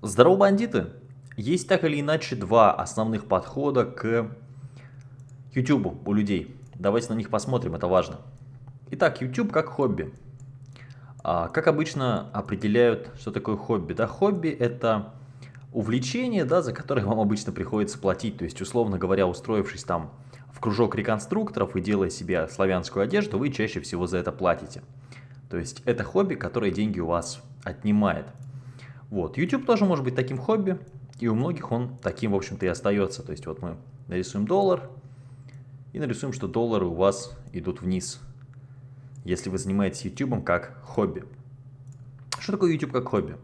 Здорово, бандиты! Есть так или иначе два основных подхода к YouTube у людей. Давайте на них посмотрим, это важно. Итак, YouTube как хобби. А, как обычно определяют, что такое хобби? Да, хобби это увлечение, да, за которое вам обычно приходится платить. То есть, условно говоря, устроившись там в кружок реконструкторов и делая себе славянскую одежду, вы чаще всего за это платите. То есть это хобби, которое деньги у вас отнимает. Вот. YouTube тоже может быть таким хобби, и у многих он таким, в общем-то, и остается. То есть вот мы нарисуем доллар, и нарисуем, что доллары у вас идут вниз, если вы занимаетесь YouTube как хобби. Что такое YouTube как хобби?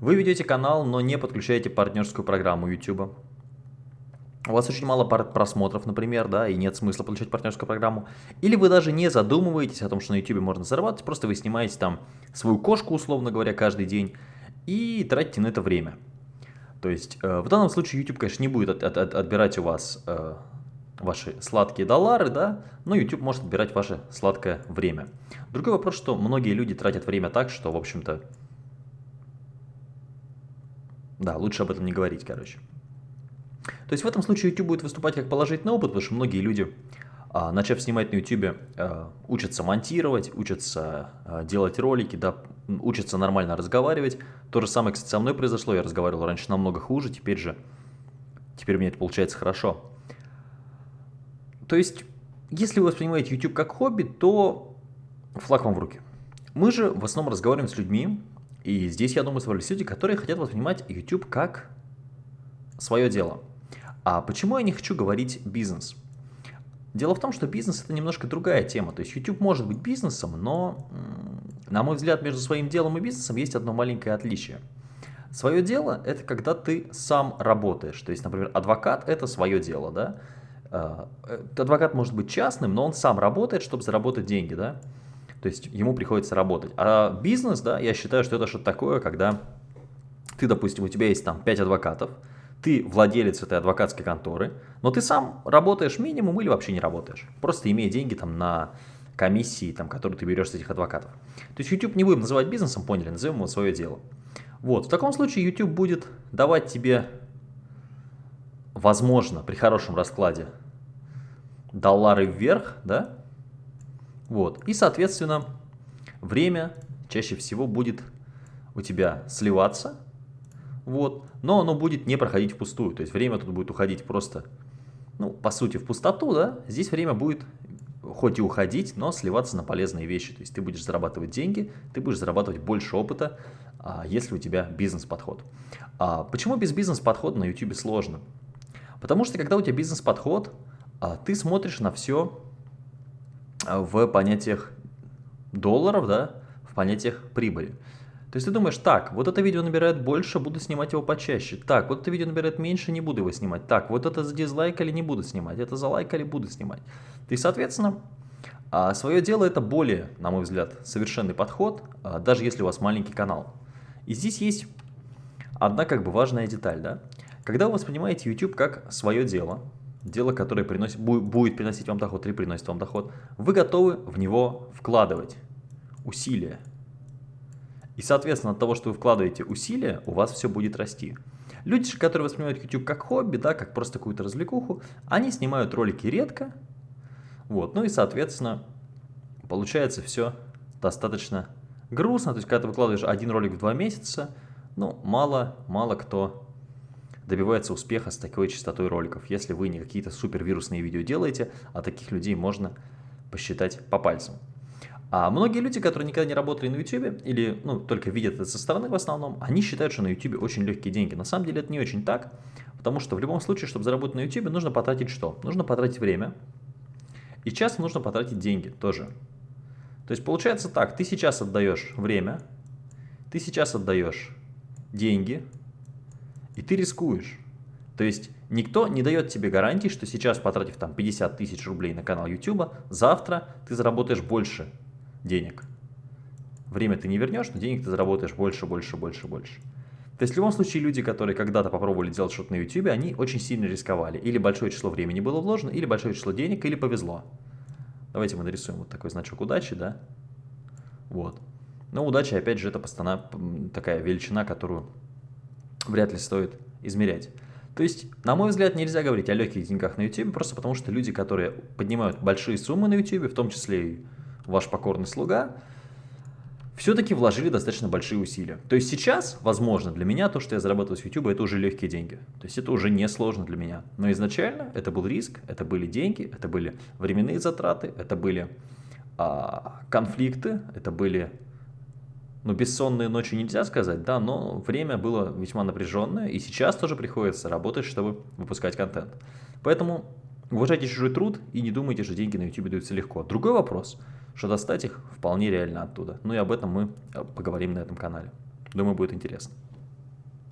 Вы ведете канал, но не подключаете партнерскую программу YouTube. У вас очень мало просмотров, например, да, и нет смысла получать партнерскую программу. Или вы даже не задумываетесь о том, что на YouTube можно зарабатывать, просто вы снимаете там свою кошку, условно говоря, каждый день, и тратите на это время. То есть э, в данном случае YouTube, конечно, не будет от, от, от, отбирать у вас э, ваши сладкие доллары, да, но YouTube может отбирать ваше сладкое время. Другой вопрос, что многие люди тратят время так, что, в общем-то, да, лучше об этом не говорить, короче. То есть в этом случае YouTube будет выступать как положительный опыт, потому что многие люди, а, начав снимать на YouTube, а, учатся монтировать, учатся а, делать ролики, да, учатся нормально разговаривать. То же самое, кстати, со мной произошло, я разговаривал раньше намного хуже, теперь же, теперь у меня это получается хорошо. То есть, если вы воспринимаете YouTube как хобби, то флаг вам в руки. Мы же в основном разговариваем с людьми, и здесь, я думаю, собрались люди, которые хотят воспринимать YouTube как свое дело. А почему я не хочу говорить бизнес? Дело в том, что бизнес это немножко другая тема. То есть YouTube может быть бизнесом, но, на мой взгляд, между своим делом и бизнесом есть одно маленькое отличие. Свое дело это когда ты сам работаешь. То есть, например, адвокат это свое дело, да? А, э, адвокат может быть частным, но он сам работает, чтобы заработать деньги, да? То есть ему приходится работать. А бизнес, да, я считаю, что это что-то такое, когда ты, допустим, у тебя есть там 5 адвокатов, ты владелец этой адвокатской конторы, но ты сам работаешь минимум или вообще не работаешь, просто имея деньги там на комиссии, там, которые ты берешь с этих адвокатов. То есть YouTube не будем называть бизнесом, поняли, назовем его свое дело. Вот, в таком случае YouTube будет давать тебе, возможно, при хорошем раскладе, доллары вверх, да, вот, и, соответственно, время чаще всего будет у тебя сливаться, вот, но оно будет не проходить впустую, то есть время тут будет уходить просто, ну, по сути, в пустоту, да, здесь время будет хоть и уходить, но сливаться на полезные вещи, то есть ты будешь зарабатывать деньги, ты будешь зарабатывать больше опыта, а, если у тебя бизнес-подход. А почему без бизнес-подхода на YouTube сложно? Потому что когда у тебя бизнес-подход, а, ты смотришь на все а, в понятиях долларов, да, в понятиях прибыли. То есть ты думаешь, так, вот это видео набирает больше, буду снимать его почаще. Так, вот это видео набирает меньше, не буду его снимать. Так, вот это за дизлайкали, не буду снимать. Это за лайкали, буду снимать. И, соответственно, а, свое дело это более, на мой взгляд, совершенный подход, а, даже если у вас маленький канал. И здесь есть одна как бы важная деталь, да. Когда вы воспринимаете YouTube как свое дело, дело, которое приносит, будет приносить вам доход или приносит вам доход, вы готовы в него вкладывать усилия, и, соответственно, от того, что вы вкладываете усилия, у вас все будет расти. Люди, которые воспринимают YouTube как хобби, да, как просто какую-то развлекуху, они снимают ролики редко. Вот, ну и, соответственно, получается все достаточно грустно. То есть, когда ты выкладываешь один ролик в два месяца, ну, мало, мало кто добивается успеха с такой частотой роликов, если вы не какие-то супер вирусные видео делаете, а таких людей можно посчитать по пальцам. А многие люди, которые никогда не работали на YouTube или ну, только видят это со стороны в основном, они считают, что на YouTube очень легкие деньги. На самом деле это не очень так, потому что в любом случае, чтобы заработать на YouTube, нужно потратить что? Нужно потратить время и часто нужно потратить деньги тоже. То есть получается так, ты сейчас отдаешь время, ты сейчас отдаешь деньги и ты рискуешь. То есть никто не дает тебе гарантии, что сейчас, потратив там 50 тысяч рублей на канал YouTube, завтра ты заработаешь больше денег. Время ты не вернешь, но денег ты заработаешь больше, больше, больше, больше. То есть в любом случае люди, которые когда-то попробовали делать что-то на YouTube, они очень сильно рисковали. Или большое число времени было вложено, или большое число денег, или повезло. Давайте мы нарисуем вот такой значок удачи, да? Вот. Но удача, опять же, это постоянно такая величина, которую вряд ли стоит измерять. То есть, на мой взгляд, нельзя говорить о легких деньгах на YouTube, просто потому что люди, которые поднимают большие суммы на YouTube, в том числе и ваш покорный слуга, все-таки вложили достаточно большие усилия. То есть сейчас, возможно, для меня то, что я зарабатываю с YouTube, это уже легкие деньги. То есть это уже не сложно для меня. Но изначально это был риск, это были деньги, это были временные затраты, это были а, конфликты, это были ну, бессонные ночи нельзя сказать, да, но время было весьма напряженное, и сейчас тоже приходится работать, чтобы выпускать контент. Поэтому уважайте чужой труд и не думайте, что деньги на YouTube даются легко. Другой вопрос, что достать их вполне реально оттуда. Ну и об этом мы э, поговорим на этом канале. Думаю, будет интересно.